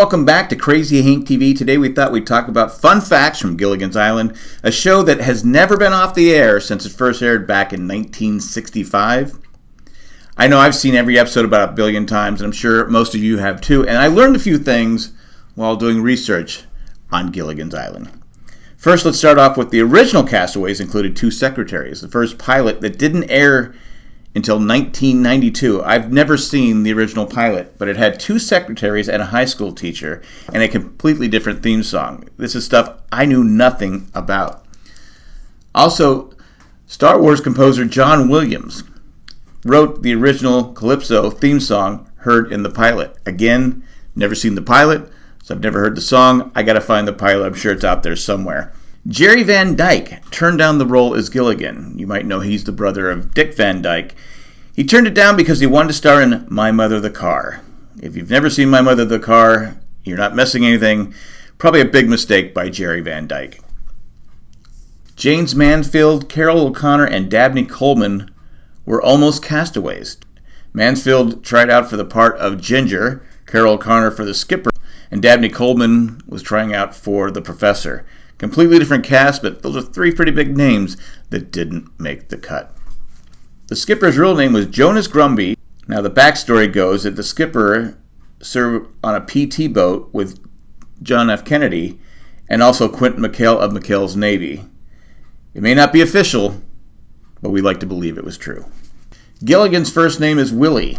welcome back to Crazy Hank TV. Today we thought we'd talk about fun facts from Gilligan's Island, a show that has never been off the air since it first aired back in 1965. I know I've seen every episode about a billion times, and I'm sure most of you have too, and I learned a few things while doing research on Gilligan's Island. First, let's start off with the original castaways included two secretaries. The first pilot that didn't air until 1992. I've never seen the original pilot, but it had two secretaries and a high school teacher and a completely different theme song. This is stuff I knew nothing about. Also, Star Wars composer John Williams wrote the original Calypso theme song heard in the pilot. Again, never seen the pilot, so I've never heard the song. I gotta find the pilot. I'm sure it's out there somewhere. Jerry Van Dyke turned down the role as Gilligan. You might know he's the brother of Dick Van Dyke. He turned it down because he wanted to star in My Mother the Car. If you've never seen My Mother the Car, you're not missing anything. Probably a big mistake by Jerry Van Dyke. Jayne Mansfield, Carroll O'Connor, and Dabney Coleman were almost castaways. Mansfield tried out for the part of Ginger, Carroll O'Connor for the skipper, and Dabney Coleman was trying out for the professor. Completely different cast, but those are three pretty big names that didn't make the cut. The skipper's real name was Jonas Grumby. Now, the backstory goes that the skipper served on a PT boat with John F. Kennedy and also Quentin McHale of McHale's Navy. It may not be official, but we like to believe it was true. Gilligan's first name is Willie.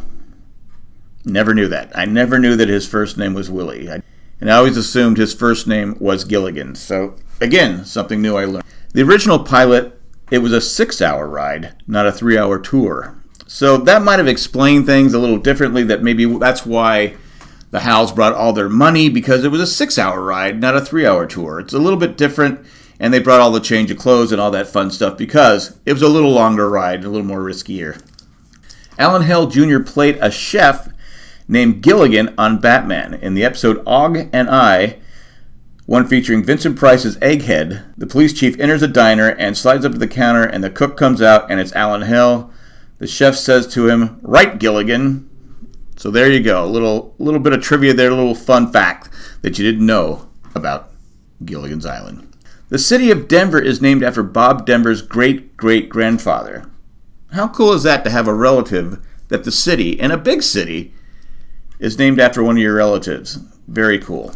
Never knew that. I never knew that his first name was Willie. I, and I always assumed his first name was Gilligan. So Again, something new I learned. The original pilot, it was a six hour ride, not a three hour tour. So that might have explained things a little differently, that maybe that's why the Howells brought all their money because it was a six hour ride, not a three hour tour. It's a little bit different, and they brought all the change of clothes and all that fun stuff because it was a little longer ride, a little more riskier. Alan Hale Jr. played a chef named Gilligan on Batman. In the episode Og and I, one featuring Vincent Price's Egghead. The police chief enters a diner and slides up to the counter, and the cook comes out, and it's Alan Hale. The chef says to him, "Right, Gilligan." So there you go, a little little bit of trivia there, a little fun fact that you didn't know about Gilligan's Island. The city of Denver is named after Bob Denver's great great grandfather. How cool is that to have a relative that the city, and a big city, is named after one of your relatives? Very cool.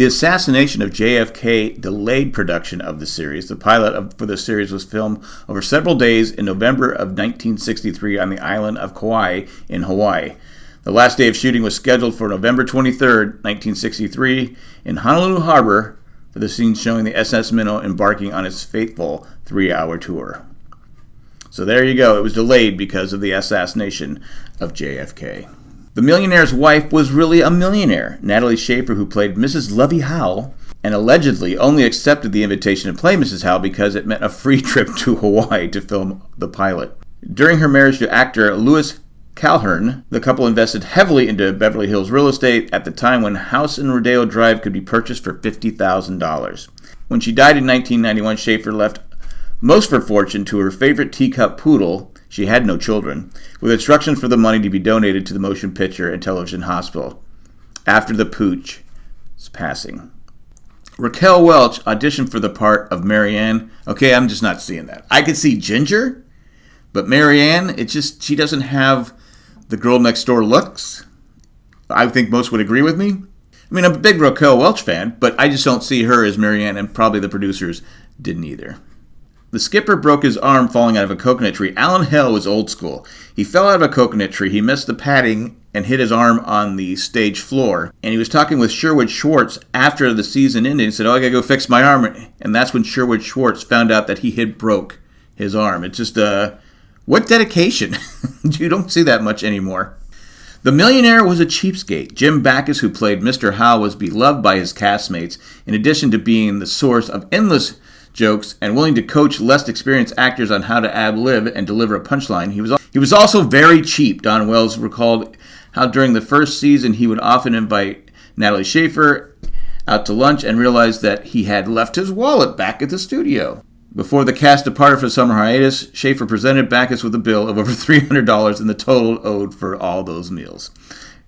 The assassination of JFK delayed production of the series. The pilot of, for the series was filmed over several days in November of 1963 on the island of Kauai in Hawaii. The last day of shooting was scheduled for November 23, 1963, in Honolulu Harbor for the scene showing the SS Minnow embarking on its fateful three hour tour. So there you go. It was delayed because of the assassination of JFK. The millionaire's wife was really a millionaire. Natalie Schafer, who played Mrs. Lovey Howell, and allegedly only accepted the invitation to play Mrs. Howell because it meant a free trip to Hawaii to film the pilot. During her marriage to actor Louis Calhern, the couple invested heavily into Beverly Hills real estate at the time when house in Rodeo Drive could be purchased for $50,000. When she died in 1991, Schafer left most of her fortune to her favorite teacup poodle, she had no children, with instructions for the money to be donated to the Motion Picture and Television Hospital after the pooch's passing. Raquel Welch auditioned for the part of Marianne. Okay, I'm just not seeing that. I could see Ginger, but Marianne, it's just she doesn't have the girl next door looks. I think most would agree with me. I mean, I'm a big Raquel Welch fan, but I just don't see her as Marianne, and probably the producers didn't either. The skipper broke his arm falling out of a coconut tree. Alan Hale was old school. He fell out of a coconut tree, he missed the padding and hit his arm on the stage floor. And he was talking with Sherwood Schwartz after the season ended. He said, Oh, I gotta go fix my arm. And that's when Sherwood Schwartz found out that he had broke his arm. It's just, uh, what dedication? you don't see that much anymore. The millionaire was a cheapskate. Jim Backus, who played Mr. Howell, was beloved by his castmates, in addition to being the source of endless jokes and willing to coach less experienced actors on how to ad lib and deliver a punchline. He was he was also very cheap. Dawn Wells recalled how during the first season he would often invite Natalie Schafer out to lunch and realized that he had left his wallet back at the studio. Before the cast departed for summer hiatus, Schafer presented Backus with a bill of over $300 in the total owed for all those meals.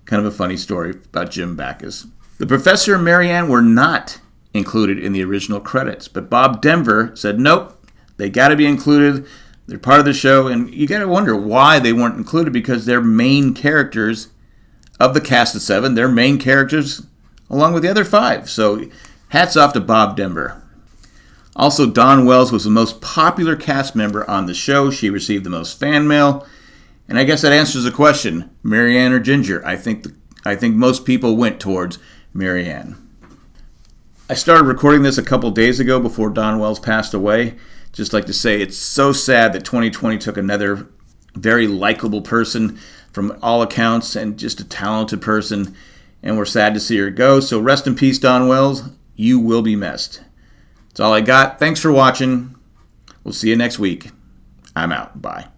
Kind of a funny story about Jim Backus. The professor and Marianne were not included in the original credits, but Bob Denver said, nope, they got to be included. They're part of the show, and you got to wonder why they weren't included because they're main characters of the cast of seven. They're main characters along with the other five. So hats off to Bob Denver. Also, Dawn Wells was the most popular cast member on the show. She received the most fan mail. And I guess that answers the question Marianne or Ginger? I think, the, I think most people went towards Marianne. I started recording this a couple days ago before Dawn Wells passed away. Just like to say, it's so sad that 2020 took another very likable person from all accounts and just a talented person. And we're sad to see her go. So rest in peace, Dawn Wells. You will be missed. That's all I got. Thanks for watching. We'll see you next week. I'm out. Bye.